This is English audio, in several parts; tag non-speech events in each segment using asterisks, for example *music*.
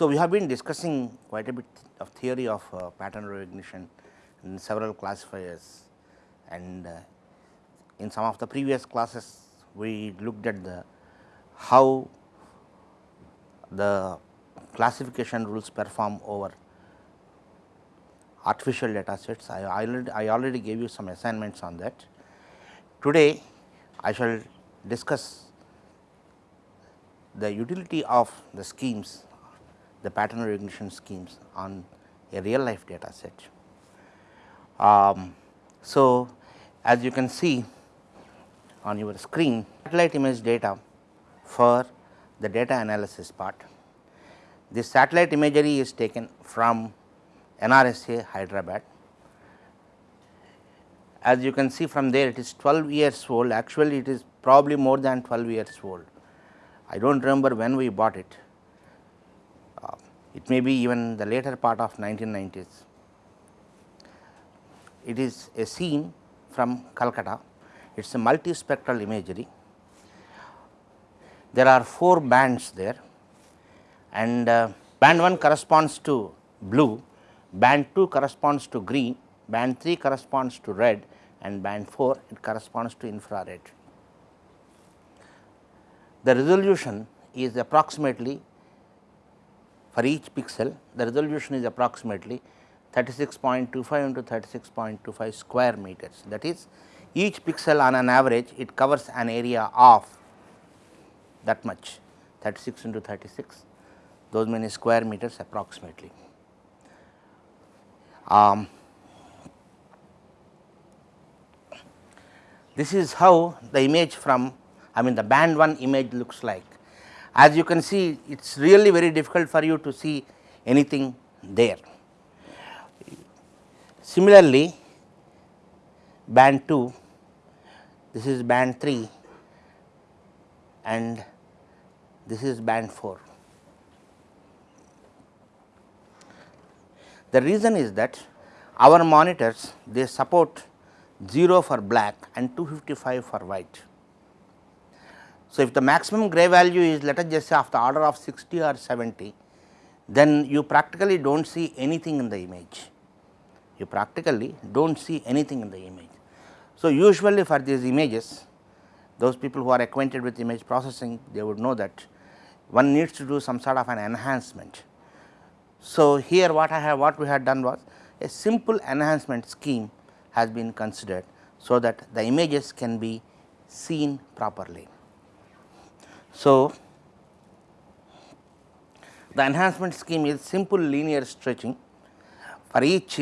So, we have been discussing quite a bit of theory of uh, pattern recognition in several classifiers and uh, in some of the previous classes we looked at the how the classification rules perform over artificial data sets. I already, I already gave you some assignments on that. Today, I shall discuss the utility of the schemes, the pattern recognition schemes on a real life data set. Um, so, as you can see on your screen, satellite image data for the data analysis part. This satellite imagery is taken from NRSA Hyderabad. As you can see from there it is 12 years old actually it is probably more than 12 years old. I do not remember when we bought it, it may be even the later part of 1990s. It is a scene from Calcutta, it is a multispectral imagery. There are 4 bands there and uh, band 1 corresponds to blue, band 2 corresponds to green, band 3 corresponds to red and band 4 it corresponds to infrared. The resolution is approximately for each pixel the resolution is approximately 36.25 into 36.25 square meters that is each pixel on an average it covers an area of that much 36 into 36 those many square meters approximately. Um, this is how the image from I mean the band 1 image looks like. As you can see it is really very difficult for you to see anything there. Similarly, band 2 this is band 3 and this is band 4. The reason is that our monitors they support 0 for black and 255 for white. So, if the maximum gray value is let us just say of the order of 60 or 70, then you practically do not see anything in the image, you practically do not see anything in the image. So, usually for these images those people who are acquainted with image processing they would know that one needs to do some sort of an enhancement. So, here what I have what we had done was a simple enhancement scheme has been considered, so that the images can be seen properly. So, the enhancement scheme is simple linear stretching. For each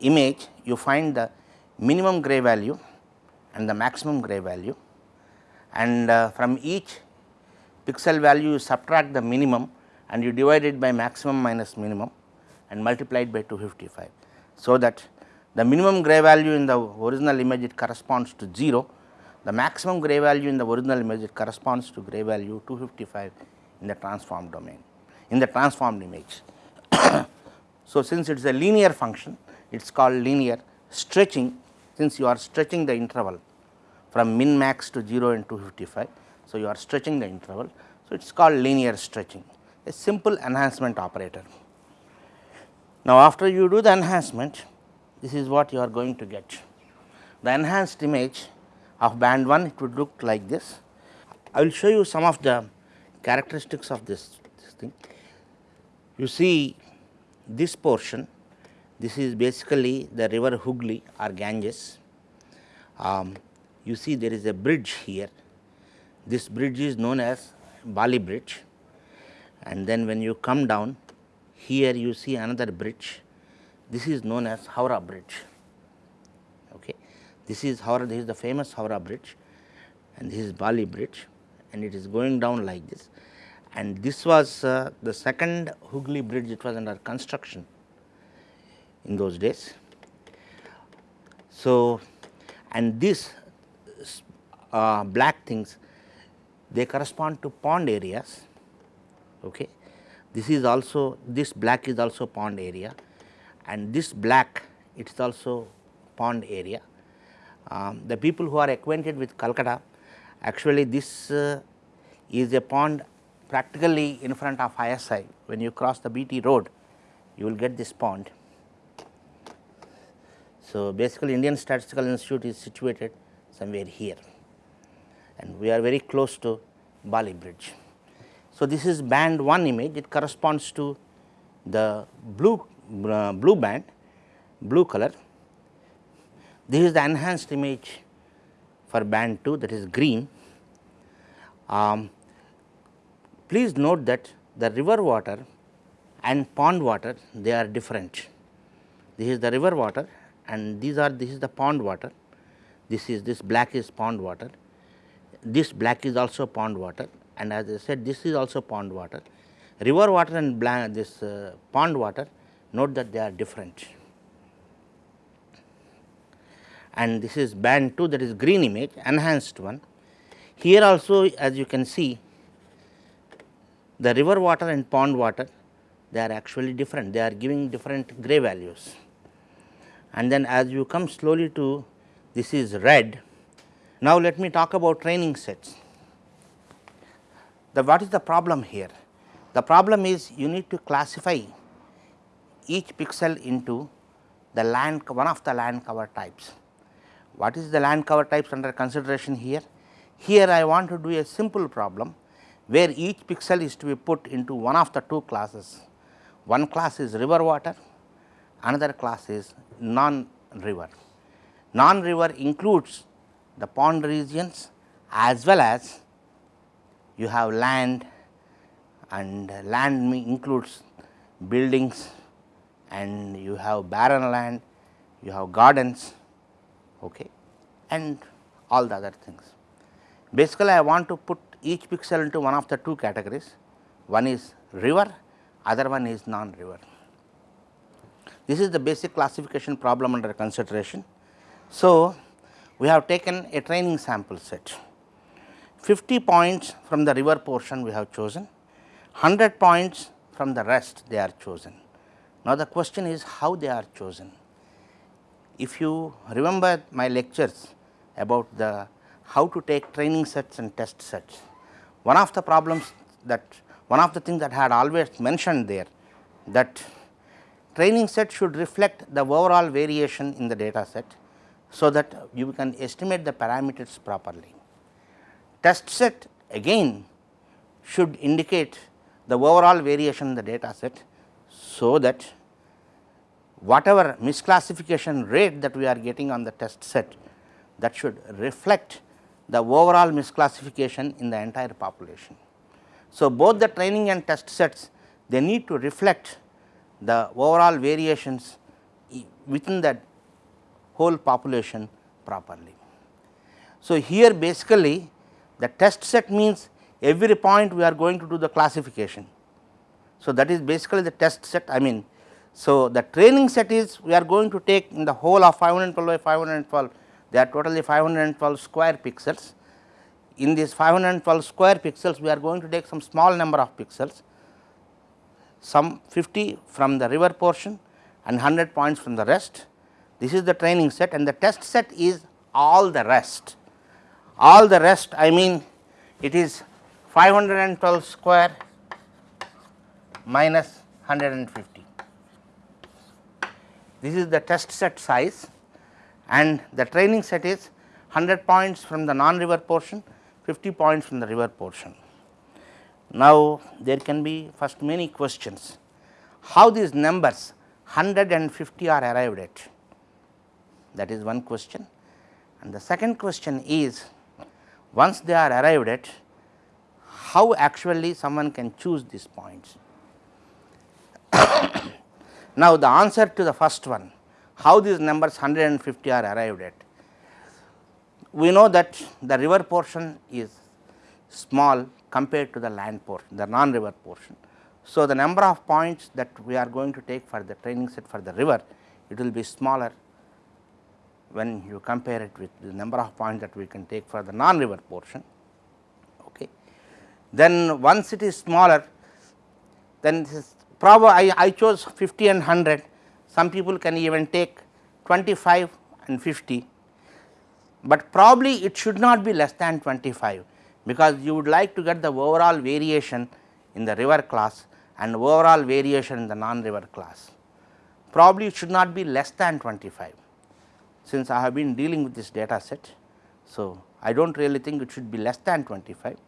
image you find the minimum gray value and the maximum gray value. And uh, from each pixel value you subtract the minimum and you divide it by maximum minus minimum and multiply it by 255. So, that the minimum gray value in the original image it corresponds to 0, the maximum gray value in the original image it corresponds to gray value 255 in the transformed domain in the transformed image. *coughs* so, since it is a linear function it is called linear stretching since you are stretching the interval from min max to 0 and 255. So, you are stretching the interval. So, it is called linear stretching a simple enhancement operator. Now, after you do the enhancement this is what you are going to get. The enhanced image of band 1 it would look like this. I will show you some of the characteristics of this, this thing. You see this portion this is basically the river Hooghly or Ganges. Um, you see there is a bridge here. This bridge is known as Bally bridge and then when you come down here you see another bridge. This is known as Howrah bridge. This is Howrah, this is the famous Howrah bridge and this is Bally bridge and it is going down like this and this was uh, the second Hooghly bridge it was under construction in those days. So, and these uh, black things they correspond to pond areas. Okay. This is also this black is also pond area and this black it is also pond area. Um, the people who are acquainted with Calcutta actually this uh, is a pond practically in front of ISI when you cross the BT road you will get this pond. So, basically Indian Statistical Institute is situated somewhere here and we are very close to Bally Bridge. So, this is band 1 image it corresponds to the blue uh, blue band blue color. This is the enhanced image for band 2 that is green. Um, please note that the river water and pond water they are different. This is the river water and these are this is the pond water. This is this black is pond water. This black is also pond water and as I said this is also pond water. River water and this uh, pond water note that they are different. And this is band 2 that is green image enhanced one. Here also as you can see the river water and pond water they are actually different, they are giving different gray values. And then as you come slowly to this is red. Now, let me talk about training sets. The what is the problem here? The problem is you need to classify each pixel into the land one of the land cover types. What is the land cover types under consideration here? Here I want to do a simple problem where each pixel is to be put into one of the two classes. One class is river water, another class is non river. Non river includes the pond regions as well as you have land and land includes buildings and you have barren land, you have gardens okay, and all the other things. Basically, I want to put each pixel into one of the two categories, one is river, other one is non-river. This is the basic classification problem under consideration. So, we have taken a training sample set, 50 points from the river portion we have chosen, 100 points from the rest they are chosen. Now, the question is how they are chosen. If you remember my lectures about the how to take training sets and test sets, one of the problems that one of the things that I had always mentioned there that training set should reflect the overall variation in the data set, so that you can estimate the parameters properly. Test set again should indicate the overall variation in the data set, so that whatever misclassification rate that we are getting on the test set that should reflect the overall misclassification in the entire population. So, both the training and test sets they need to reflect the overall variations within that whole population properly. So, here basically the test set means every point we are going to do the classification. So, that is basically the test set I mean. So, the training set is we are going to take in the whole of 512 by 512 they are totally 512 square pixels. In these 512 square pixels we are going to take some small number of pixels some 50 from the river portion and 100 points from the rest. This is the training set and the test set is all the rest. All the rest I mean it is 512 square minus 150. This is the test set size and the training set is 100 points from the non river portion, 50 points from the river portion. Now, there can be first many questions, how these numbers 150 are arrived at that is one question and the second question is once they are arrived at how actually someone can choose these points. *coughs* now, the answer to the first one how these numbers 150 are arrived at. We know that the river portion is small compared to the land portion, the non river portion. So, the number of points that we are going to take for the training set for the river, it will be smaller when you compare it with the number of points that we can take for the non river portion. Okay. Then once it is smaller, then this is probably I, I chose 50 and 100 some people can even take 25 and 50, but probably it should not be less than 25 because you would like to get the overall variation in the river class and overall variation in the non-river class. Probably it should not be less than 25 since I have been dealing with this data set. So, I do not really think it should be less than 25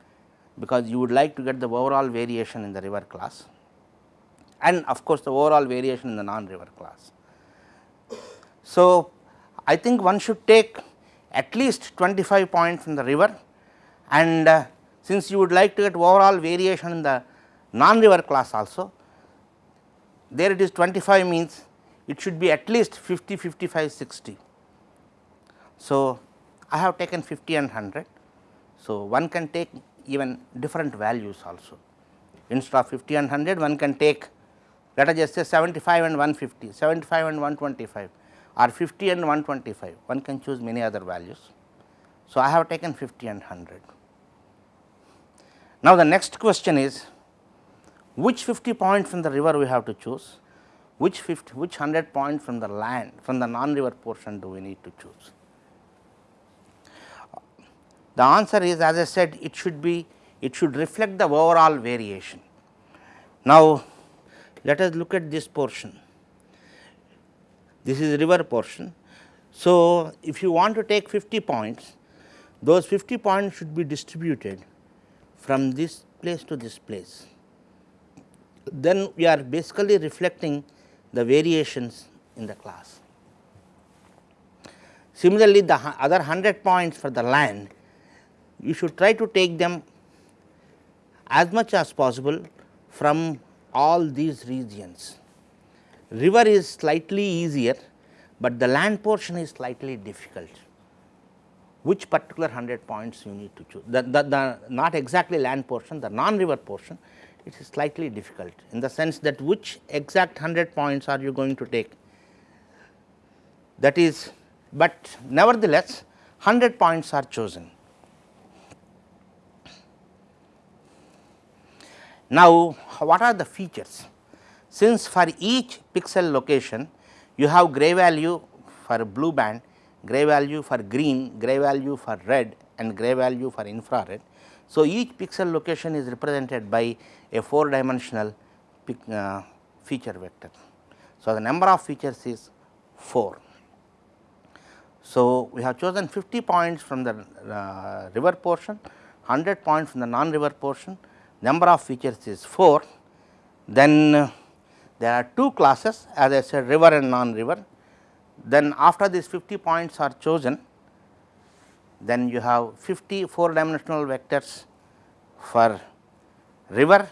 because you would like to get the overall variation in the river class and of course, the overall variation in the non-river class. So, I think one should take at least 25 points from the river and uh, since you would like to get overall variation in the non-river class also, there it is 25 means it should be at least 50, 55, 60. So, I have taken 50 and 100. So, one can take even different values also instead of 50 and 100 one can take let us just say 75 and 150, 75 and 125 or 50 and 125 one can choose many other values. So, I have taken 50 and 100. Now, the next question is which 50 points from the river we have to choose, which 50, which 100 points from the land from the non-river portion do we need to choose. The answer is as I said it should be it should reflect the overall variation. Now, let us look at this portion. This is river portion. So, if you want to take 50 points, those 50 points should be distributed from this place to this place. Then we are basically reflecting the variations in the class. Similarly, the other 100 points for the land, you should try to take them as much as possible from all these regions. River is slightly easier, but the land portion is slightly difficult. Which particular 100 points you need to choose? The, the, the not exactly land portion, the non-river portion, it is slightly difficult in the sense that which exact 100 points are you going to take? That is, but nevertheless 100 points are chosen. Now, what are the features? Since for each pixel location you have gray value for blue band, gray value for green, gray value for red and gray value for infrared. So, each pixel location is represented by a 4 dimensional uh, feature vector. So, the number of features is 4. So, we have chosen 50 points from the uh, river portion, 100 points from the non-river portion number of features is 4, then uh, there are two classes as I said river and non-river. Then after these 50 points are chosen, then you have 50 4 dimensional vectors for river,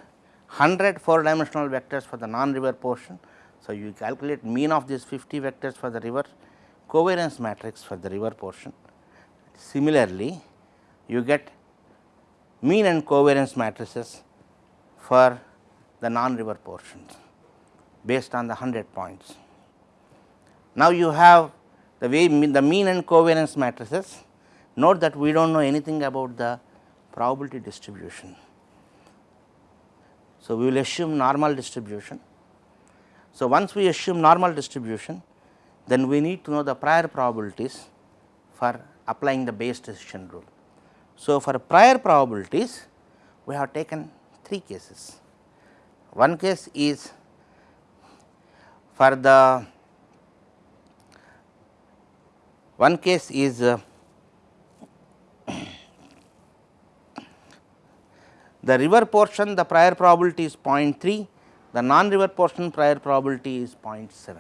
100 4 dimensional vectors for the non-river portion. So, you calculate mean of these 50 vectors for the river, covariance matrix for the river portion. Similarly, you get mean and covariance matrices for the non-river portions based on the 100 points. Now, you have the way the mean and covariance matrices note that we do not know anything about the probability distribution. So, we will assume normal distribution. So, once we assume normal distribution then we need to know the prior probabilities for applying the Bayes decision rule. So, for prior probabilities we have taken three cases. One case is for the one case is uh, *coughs* the river portion the prior probability is 0.3, the non river portion prior probability is 0.7.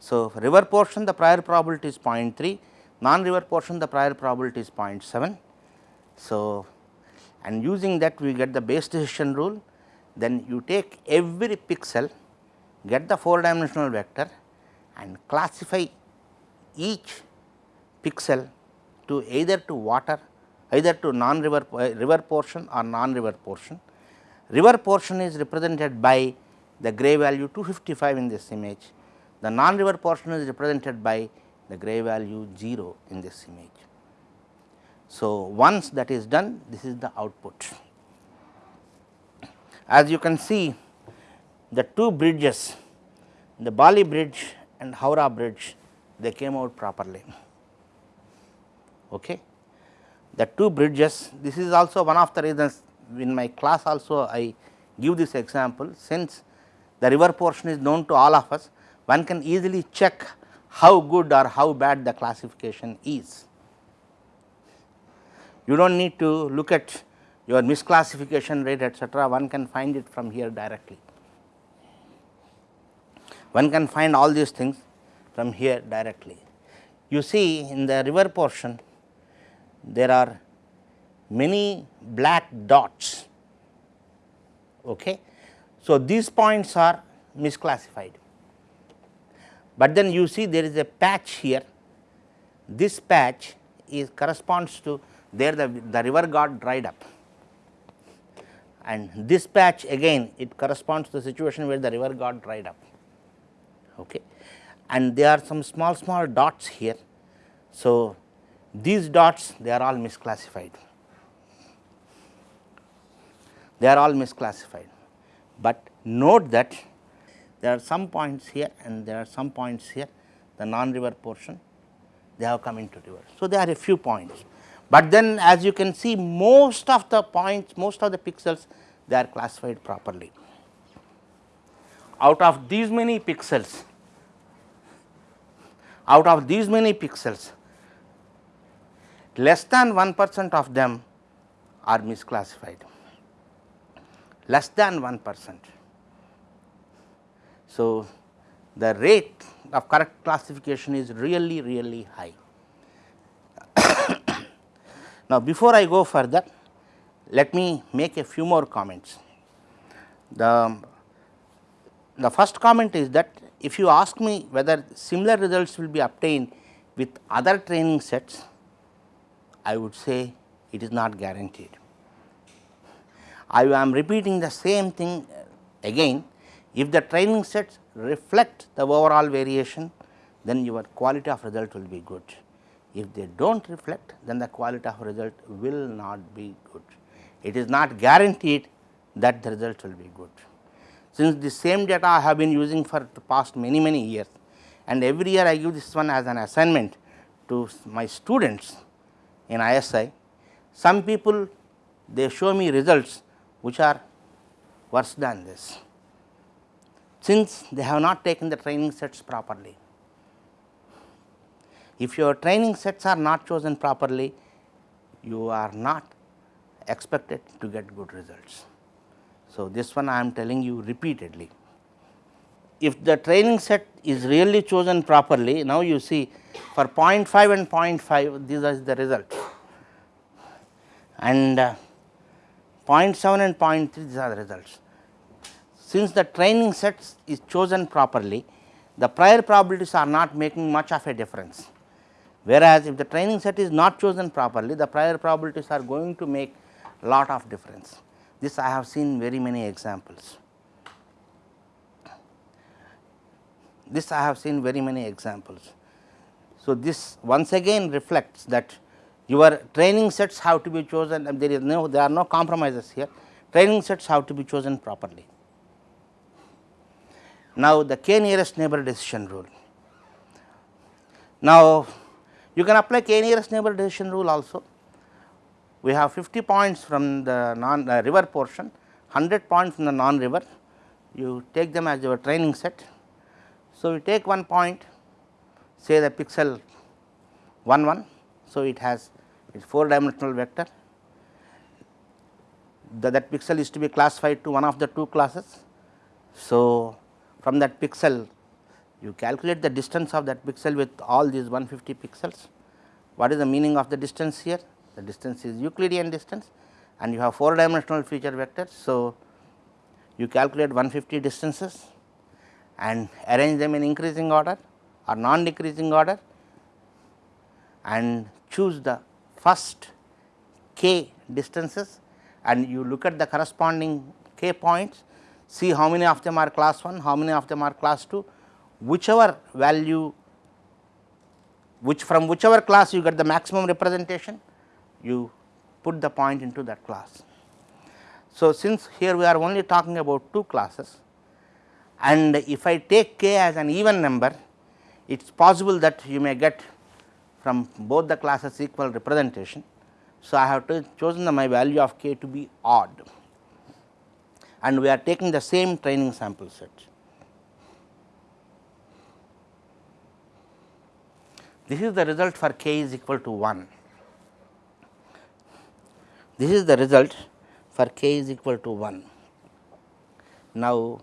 So, river portion the prior probability is 0.3, non-river portion the prior probability is 0.7. So, and using that we get the Bayes decision rule then you take every pixel get the 4 dimensional vector and classify each pixel to either to water either to non river uh, river portion or non river portion. River portion is represented by the gray value 255 in this image, the non river portion is represented by the gray value 0 in this image. So, once that is done this is the output. As you can see the two bridges the Bally bridge and Howrah bridge they came out properly. Okay. the two bridges this is also one of the reasons in my class also I give this example since the river portion is known to all of us one can easily check how good or how bad the classification is. You do not need to look at your misclassification rate etcetera one can find it from here directly. One can find all these things from here directly. You see in the river portion there are many black dots. Okay. So, these points are misclassified, but then you see there is a patch here. This patch is corresponds to there the, the river got dried up and this patch again it corresponds to the situation where the river got dried up. Okay. And there are some small small dots here. So, these dots they are all misclassified, they are all misclassified, but note that there are some points here and there are some points here the non river portion they have come into river. So, there are a few points, but then as you can see most of the points most of the pixels they are classified properly. Out of these many pixels out of these many pixels less than 1 percent of them are misclassified, less than 1 percent. So, the rate of correct classification is really really high. *coughs* now, before I go further let me make a few more comments. The, the first comment is that if you ask me whether similar results will be obtained with other training sets I would say it is not guaranteed. I am repeating the same thing again if the training sets reflect the overall variation then your quality of result will be good. If they do not reflect then the quality of result will not be good. It is not guaranteed that the result will be good. Since the same data I have been using for the past many many years and every year I give this one as an assignment to my students in ISI, some people they show me results which are worse than this, since they have not taken the training sets properly. If your training sets are not chosen properly, you are not expected to get good results. So, this one I am telling you repeatedly. If the training set is really chosen properly, now you see for 0.5 and 0.5 these are the results and uh, 0.7 and 0.3 these are the results. Since the training sets is chosen properly, the prior probabilities are not making much of a difference. Whereas, if the training set is not chosen properly, the prior probabilities are going to make lot of difference. This I have seen very many examples. This I have seen very many examples. So, this once again reflects that your training sets have to be chosen and there is no there are no compromises here training sets have to be chosen properly. Now, the k nearest neighbor decision rule. Now, you can apply k nearest neighbor decision rule also. We have 50 points from the non uh, river portion, 100 points from the non river, you take them as your training set. So, you take one point say the pixel 1 1. So, it has its 4 dimensional vector the, that pixel is to be classified to one of the two classes. So, from that pixel you calculate the distance of that pixel with all these 150 pixels. What is the meaning of the distance here? The distance is Euclidean distance and you have 4 dimensional feature vectors. So, you calculate 150 distances and arrange them in increasing order or non decreasing order and choose the first k distances and you look at the corresponding k points, see how many of them are class 1, how many of them are class 2, whichever value which from whichever class you get the maximum representation, you put the point into that class. So, since here we are only talking about two classes and if I take k as an even number, it is possible that you may get from both the classes equal representation. So, I have to chosen the, my value of k to be odd and we are taking the same training sample set. This is the result for k is equal to 1. This is the result for k is equal to 1. Now,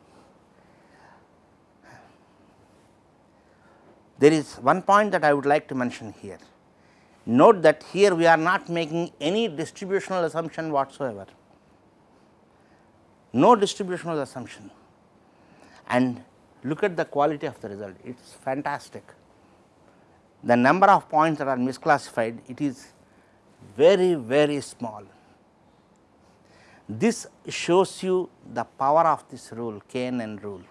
there is one point that I would like to mention here. Note that here we are not making any distributional assumption whatsoever, no distributional assumption and look at the quality of the result, it is fantastic. The number of points that are misclassified, it is very, very small. This shows you the power of this rule KNN rule.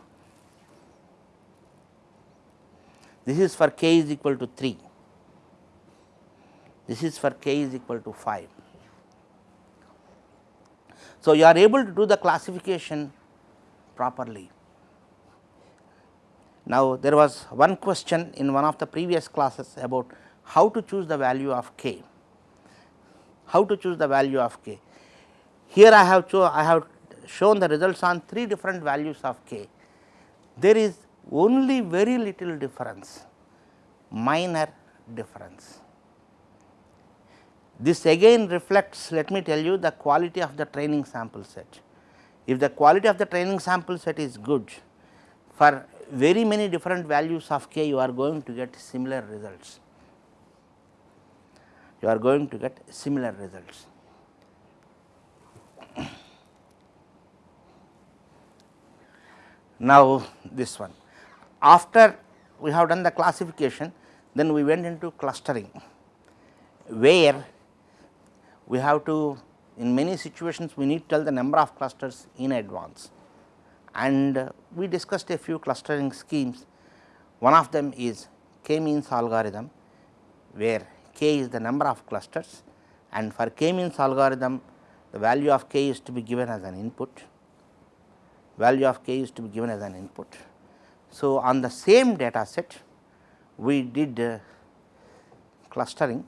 This is for k is equal to 3 this is for k is equal to 5. So, you are able to do the classification properly. Now, there was one question in one of the previous classes about how to choose the value of k, how to choose the value of k. Here I have I have shown the results on three different values of k. There is only very little difference, minor difference. This again reflects let me tell you the quality of the training sample set. If the quality of the training sample set is good for very many different values of k you are going to get similar results. You are going to get similar results. Now, this one after we have done the classification then we went into clustering where we have to in many situations we need to tell the number of clusters in advance and uh, we discussed a few clustering schemes. One of them is k means algorithm where k is the number of clusters and for k means algorithm the value of k is to be given as an input, value of k is to be given as an input. So, on the same data set we did uh, clustering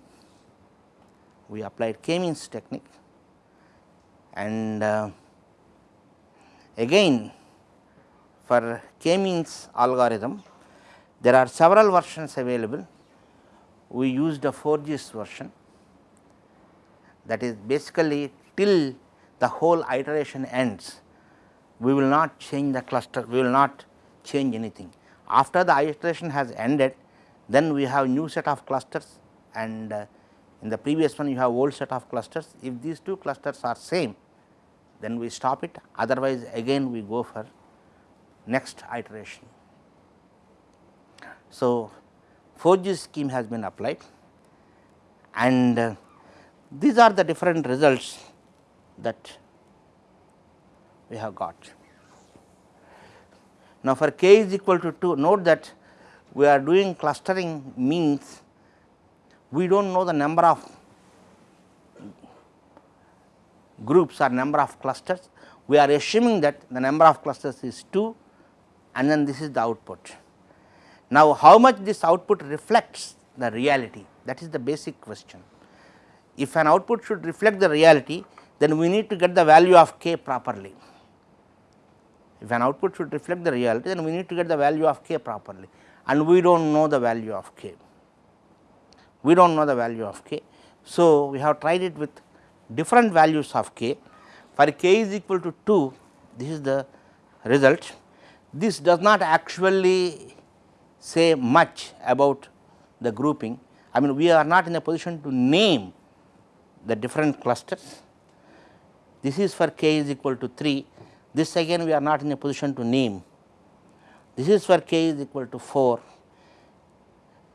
we applied k-means technique and uh, again for k-means algorithm there are several versions available. We used a Forgy's version that is basically till the whole iteration ends we will not change the cluster we will not change anything. After the iteration has ended then we have new set of clusters and uh, in the previous one you have old set of clusters. If these two clusters are same then we stop it otherwise again we go for next iteration. So, Forgy scheme has been applied and uh, these are the different results that we have got. Now, for k is equal to 2 note that we are doing clustering means we do not know the number of groups or number of clusters, we are assuming that the number of clusters is 2 and then this is the output. Now, how much this output reflects the reality that is the basic question. If an output should reflect the reality then we need to get the value of k properly. If an output should reflect the reality then we need to get the value of k properly and we do not know the value of k we do not know the value of k. So, we have tried it with different values of k for k is equal to 2 this is the result. This does not actually say much about the grouping I mean we are not in a position to name the different clusters. This is for k is equal to 3 this again we are not in a position to name. This is for k is equal to 4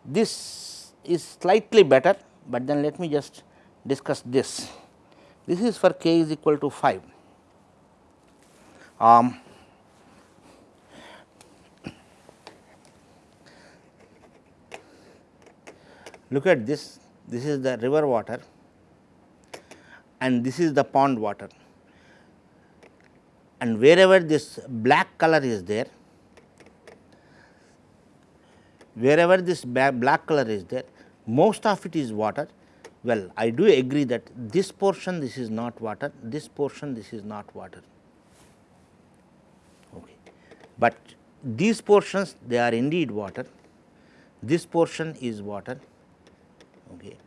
this is slightly better, but then let me just discuss this. This is for k is equal to 5. Um, look at this, this is the river water and this is the pond water and wherever this black color is there, wherever this black color is there, most of it is water, well I do agree that this portion this is not water, this portion this is not water. Okay. But these portions they are indeed water, this portion is water. Okay.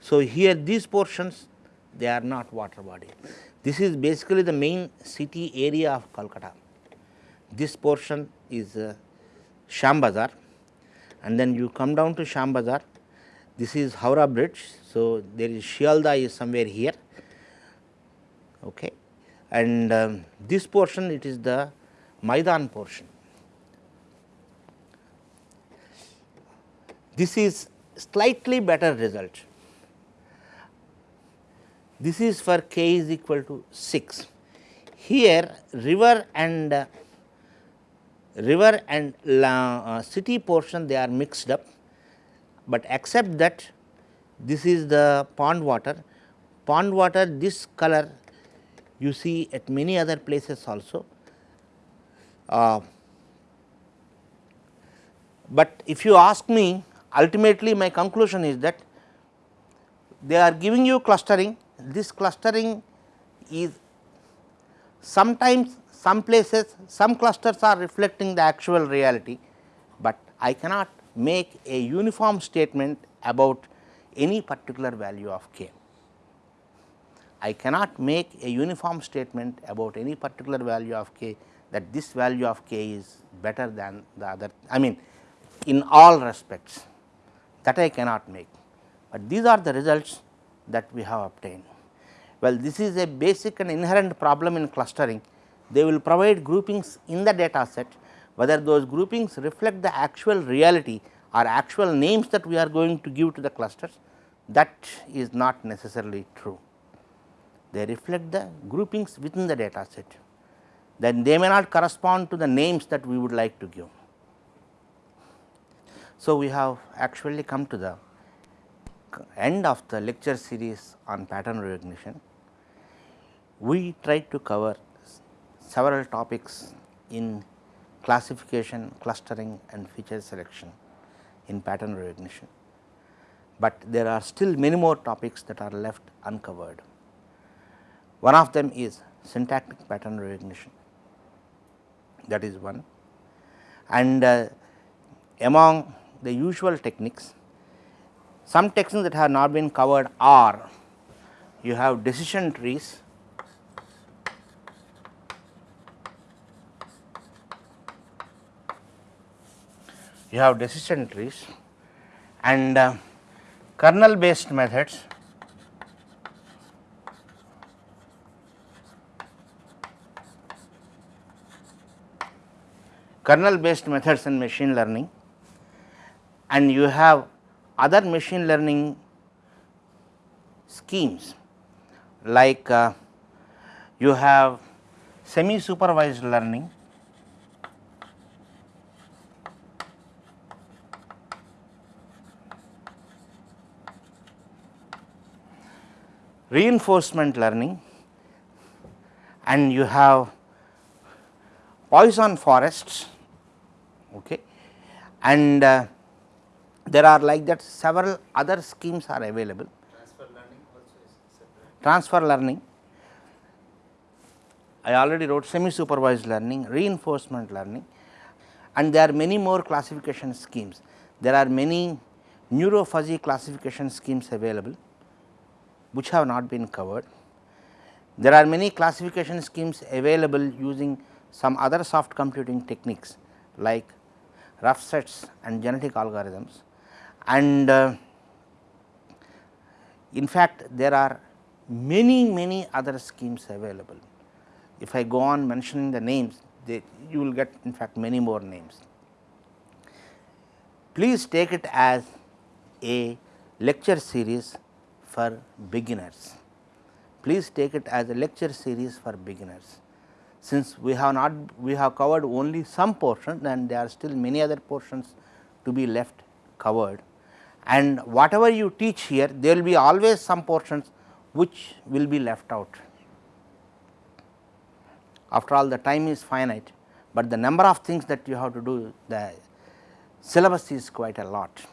So, here these portions they are not water body. This is basically the main city area of Calcutta. This portion is uh, and then you come down to Shyambazar. This is Howrah bridge. So, there is Sealdah is somewhere here okay. and um, this portion it is the Maidan portion. This is slightly better result. This is for k is equal to 6. Here river and uh, river and uh, city portion they are mixed up, but except that this is the pond water. Pond water this color you see at many other places also. Uh, but if you ask me ultimately my conclusion is that they are giving you clustering, this clustering is sometimes some places some clusters are reflecting the actual reality, but I cannot make a uniform statement about any particular value of k. I cannot make a uniform statement about any particular value of k that this value of k is better than the other I mean in all respects that I cannot make, but these are the results that we have obtained. Well, this is a basic and inherent problem in clustering. They will provide groupings in the data set, whether those groupings reflect the actual reality or actual names that we are going to give to the clusters that is not necessarily true. They reflect the groupings within the data set, then they may not correspond to the names that we would like to give. So, we have actually come to the end of the lecture series on pattern recognition. We tried to cover several topics in classification, clustering and feature selection in pattern recognition, but there are still many more topics that are left uncovered. One of them is syntactic pattern recognition that is one and uh, among the usual techniques. Some techniques that have not been covered are you have decision trees, you have decision trees and uh, kernel based methods. Kernel based methods in machine learning and you have other machine learning schemes like uh, you have semi supervised learning reinforcement learning and you have poison forests okay and uh, there are like that several other schemes are available. Transfer learning also is separate. Transfer learning, I already wrote semi supervised learning, reinforcement learning and there are many more classification schemes. There are many neuro fuzzy classification schemes available which have not been covered. There are many classification schemes available using some other soft computing techniques like rough sets and genetic algorithms and uh, in fact, there are many many other schemes available. If I go on mentioning the names, they, you will get in fact many more names. Please take it as a lecture series for beginners. Please take it as a lecture series for beginners. Since we have not we have covered only some portion and there are still many other portions to be left covered and whatever you teach here there will be always some portions which will be left out. After all the time is finite, but the number of things that you have to do the syllabus is quite a lot.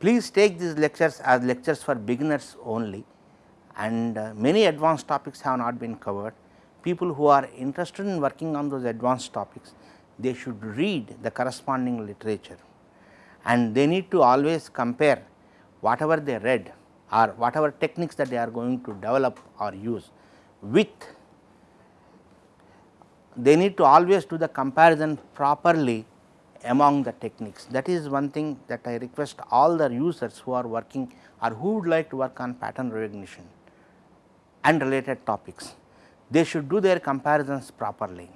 Please take these lectures as lectures for beginners only. And uh, many advanced topics have not been covered. People who are interested in working on those advanced topics, they should read the corresponding literature. And they need to always compare whatever they read or whatever techniques that they are going to develop or use with. They need to always do the comparison properly among the techniques. That is one thing that I request all the users who are working or who would like to work on pattern recognition and related topics. They should do their comparisons properly.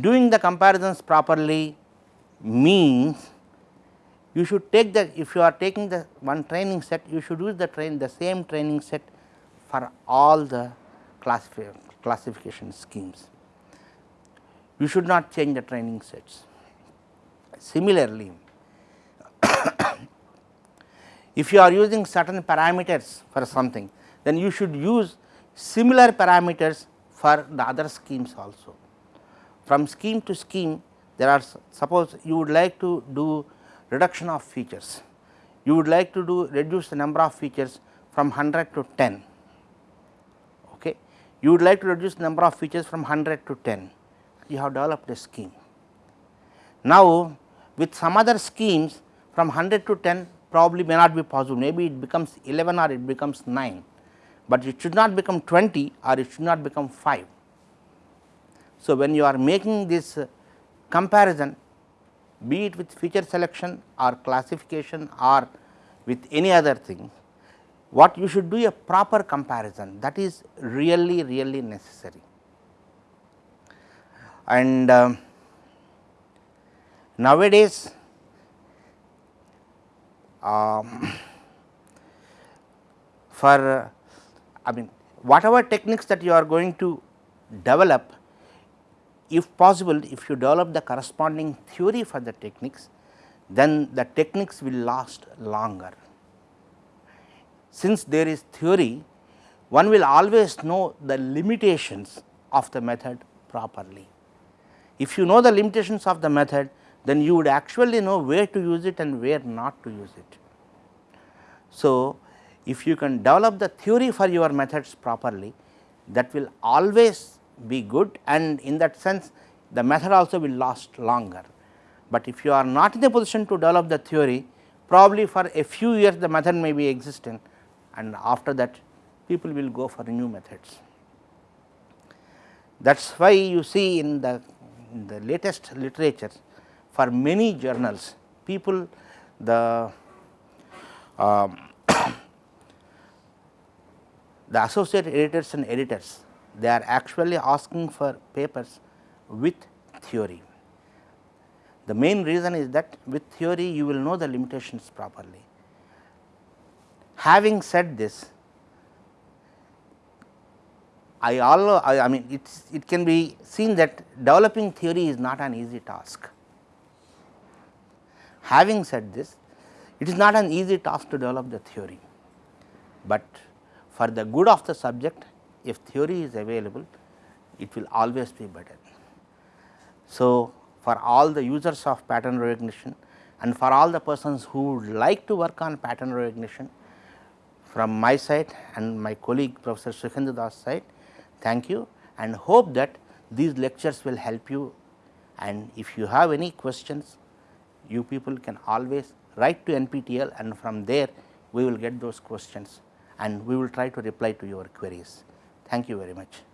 Doing the comparisons properly means you should take the if you are taking the one training set you should use the train the same training set for all the classifi classification schemes. You should not change the training sets. Similarly, *coughs* if you are using certain parameters for something, then you should use similar parameters for the other schemes also. From scheme to scheme, there are suppose you would like to do reduction of features, you would like to do reduce the number of features from 100 to 10, okay. you would like to reduce the number of features from 100 to 10, you have developed a scheme. Now, with some other schemes from 100 to 10 probably may not be possible, maybe it becomes 11 or it becomes 9, but it should not become 20 or it should not become 5. So, when you are making this uh, comparison be it with feature selection or classification or with any other thing, what you should do a proper comparison that is really really necessary. And uh, Nowadays, um, for I mean whatever techniques that you are going to develop, if possible if you develop the corresponding theory for the techniques, then the techniques will last longer. Since there is theory, one will always know the limitations of the method properly. If you know the limitations of the method, then you would actually know where to use it and where not to use it. So, if you can develop the theory for your methods properly that will always be good and in that sense the method also will last longer. But if you are not in a position to develop the theory probably for a few years the method may be existing and after that people will go for new methods. That is why you see in the, in the latest literature for many journals people the uh, *coughs* the associate editors and editors they are actually asking for papers with theory. The main reason is that with theory you will know the limitations properly. Having said this, I all I, I mean it's, it can be seen that developing theory is not an easy task. Having said this, it is not an easy task to develop the theory, but for the good of the subject if theory is available it will always be better. So, for all the users of pattern recognition and for all the persons who would like to work on pattern recognition from my side and my colleague Professor Sukhendu Das side, thank you and hope that these lectures will help you and if you have any questions you people can always write to NPTEL and from there we will get those questions and we will try to reply to your queries. Thank you very much.